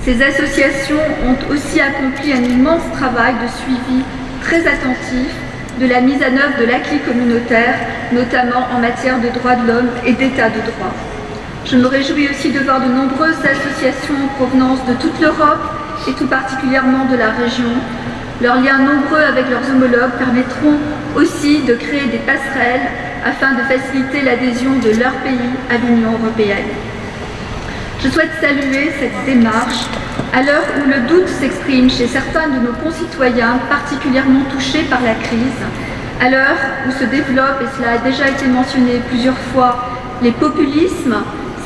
Ces associations ont aussi accompli un immense travail de suivi très attentif de la mise en œuvre de l'acquis communautaire, notamment en matière de droits de l'homme et d'état de droit. Je me réjouis aussi de voir de nombreuses associations en provenance de toute l'Europe et tout particulièrement de la région. Leurs liens nombreux avec leurs homologues permettront aussi de créer des passerelles afin de faciliter l'adhésion de leur pays à l'Union européenne. Je souhaite saluer cette démarche à l'heure où le doute s'exprime chez certains de nos concitoyens particulièrement touchés par la crise, à l'heure où se développent, et cela a déjà été mentionné plusieurs fois, les populismes,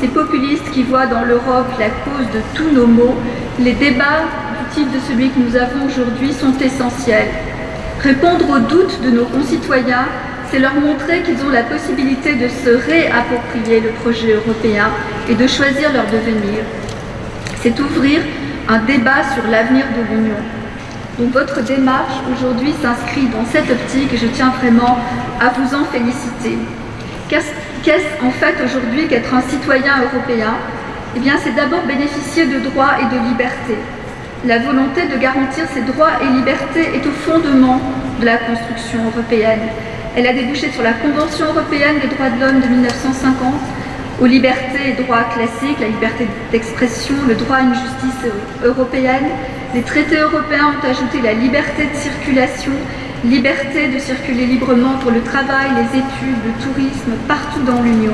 ces populistes qui voient dans l'Europe la cause de tous nos maux, les débats du type de celui que nous avons aujourd'hui sont essentiels. Répondre aux doutes de nos concitoyens c'est leur montrer qu'ils ont la possibilité de se réapproprier le projet européen et de choisir leur devenir. C'est ouvrir un débat sur l'avenir de l'Union. Donc votre démarche aujourd'hui s'inscrit dans cette optique et je tiens vraiment à vous en féliciter. Qu'est-ce en fait aujourd'hui qu'être un citoyen européen? Eh bien c'est d'abord bénéficier de droits et de libertés. La volonté de garantir ces droits et libertés est au fondement de la construction européenne. Elle a débouché sur la Convention européenne des droits de l'homme de 1950, aux libertés et droits classiques, la liberté d'expression, le droit à une justice européenne. Les traités européens ont ajouté la liberté de circulation, liberté de circuler librement pour le travail, les études, le tourisme, partout dans l'Union.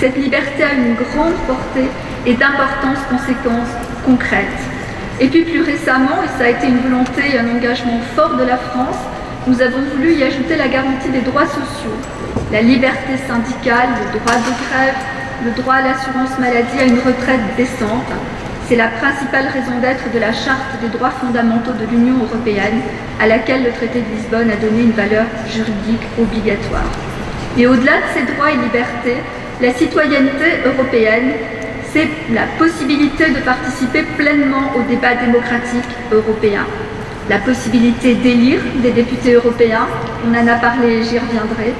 Cette liberté a une grande portée et d'importantes conséquences concrètes. Et puis plus récemment, et ça a été une volonté et un engagement fort de la France, nous avons voulu y ajouter la garantie des droits sociaux, la liberté syndicale, le droit de grève, le droit à l'assurance maladie à une retraite décente. C'est la principale raison d'être de la Charte des droits fondamentaux de l'Union européenne, à laquelle le traité de Lisbonne a donné une valeur juridique obligatoire. Et au-delà de ces droits et libertés, la citoyenneté européenne, c'est la possibilité de participer pleinement au débat démocratique européen la possibilité d'élire des députés européens, on en a parlé, j'y reviendrai,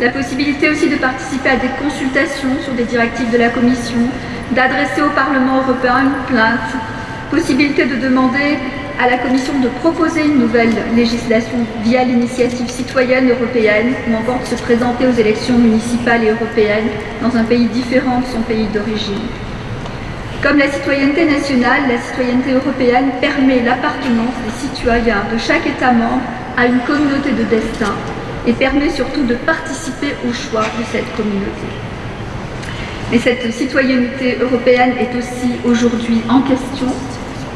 la possibilité aussi de participer à des consultations sur des directives de la Commission, d'adresser au Parlement européen une plainte, possibilité de demander à la Commission de proposer une nouvelle législation via l'initiative citoyenne européenne ou encore de se présenter aux élections municipales et européennes dans un pays différent de son pays d'origine. Comme la citoyenneté nationale, la citoyenneté européenne permet l'appartenance des citoyens de chaque État membre à une communauté de destin et permet surtout de participer au choix de cette communauté. Mais cette citoyenneté européenne est aussi aujourd'hui en question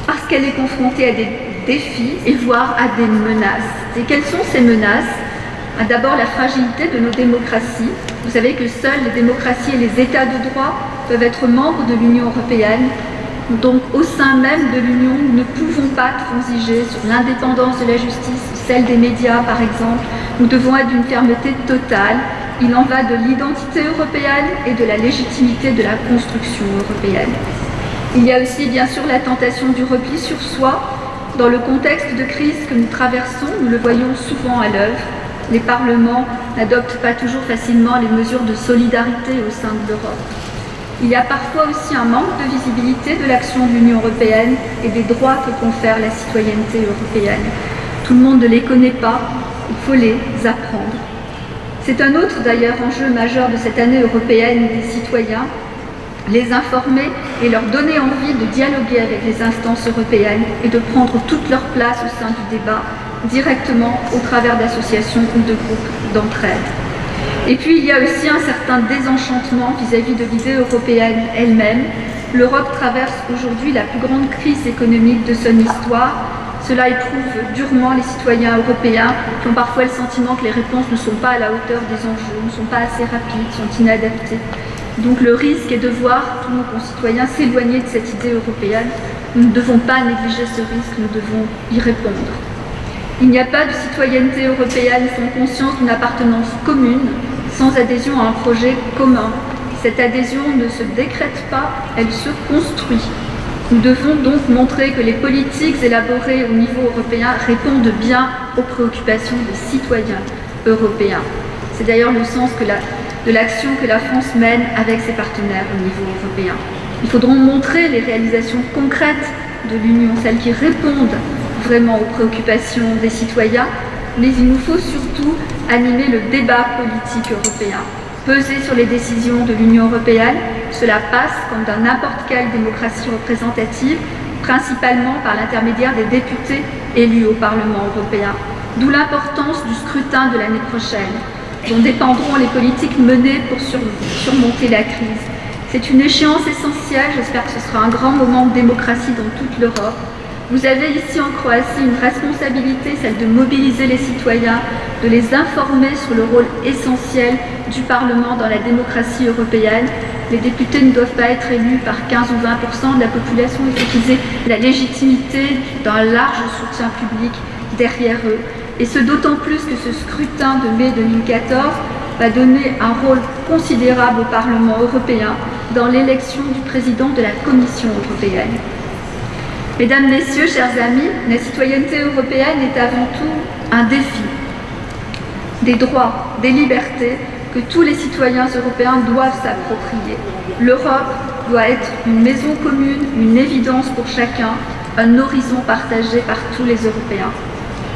parce qu'elle est confrontée à des défis et voire à des menaces. Et quelles sont ces menaces? D'abord la fragilité de nos démocraties. Vous savez que seules les démocraties et les États de droit peuvent être membres de l'Union européenne. Donc au sein même de l'Union, nous ne pouvons pas transiger sur l'indépendance de la justice, celle des médias par exemple. Nous devons être d'une fermeté totale. Il en va de l'identité européenne et de la légitimité de la construction européenne. Il y a aussi bien sûr la tentation du repli sur soi. Dans le contexte de crise que nous traversons, nous le voyons souvent à l'œuvre. Les parlements n'adoptent pas toujours facilement les mesures de solidarité au sein de l'Europe. Il y a parfois aussi un manque de visibilité de l'action de l'Union européenne et des droits que confère la citoyenneté européenne. Tout le monde ne les connaît pas, il faut les apprendre. C'est un autre d'ailleurs enjeu majeur de cette année européenne des citoyens, les informer et leur donner envie de dialoguer avec les instances européennes et de prendre toute leur place au sein du débat directement au travers d'associations ou de groupes d'entraide. Et puis il y a aussi un certain désenchantement vis-à-vis de l'idée européenne elle-même. L'Europe traverse aujourd'hui la plus grande crise économique de son histoire. Cela éprouve durement les citoyens européens qui ont parfois le sentiment que les réponses ne sont pas à la hauteur des enjeux, ne sont pas assez rapides, sont inadaptées. Donc le risque est de voir tous nos concitoyens s'éloigner de cette idée européenne. Nous ne devons pas négliger ce risque, nous devons y répondre. Il n'y a pas de citoyenneté européenne sans conscience d'une appartenance commune, sans adhésion à un projet commun. Cette adhésion ne se décrète pas, elle se construit. Nous devons donc montrer que les politiques élaborées au niveau européen répondent bien aux préoccupations des citoyens européens. C'est d'ailleurs le sens de l'action que la France mène avec ses partenaires au niveau européen. Il faudra montrer les réalisations concrètes de l'Union, celles qui répondent vraiment aux préoccupations des citoyens, mais il nous faut surtout animer le débat politique européen, peser sur les décisions de l'Union européenne. Cela passe, comme dans n'importe quelle démocratie représentative, principalement par l'intermédiaire des députés élus au Parlement européen. D'où l'importance du scrutin de l'année prochaine, dont dépendront les politiques menées pour surmonter la crise. C'est une échéance essentielle, j'espère que ce sera un grand moment de démocratie dans toute l'Europe. Vous avez ici en Croatie une responsabilité, celle de mobiliser les citoyens, de les informer sur le rôle essentiel du Parlement dans la démocratie européenne. Les députés ne doivent pas être élus par 15 ou 20% de la population, il faut qu'ils aient la légitimité d'un large soutien public derrière eux. Et ce d'autant plus que ce scrutin de mai 2014 va donner un rôle considérable au Parlement européen dans l'élection du président de la Commission européenne. Mesdames, Messieurs, chers amis, la citoyenneté européenne est avant tout un défi. Des droits, des libertés que tous les citoyens européens doivent s'approprier. L'Europe doit être une maison commune, une évidence pour chacun, un horizon partagé par tous les Européens.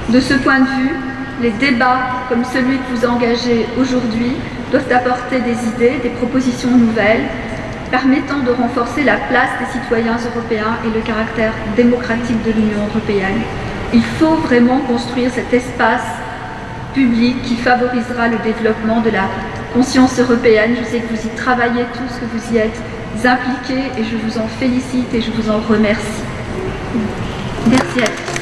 De ce point de vue, les débats comme celui que vous engagez aujourd'hui doivent apporter des idées, des propositions nouvelles, permettant de renforcer la place des citoyens européens et le caractère démocratique de l'Union européenne. Il faut vraiment construire cet espace public qui favorisera le développement de la conscience européenne. Je sais que vous y travaillez tous, que vous y êtes impliqués et je vous en félicite et je vous en remercie. Merci à tous.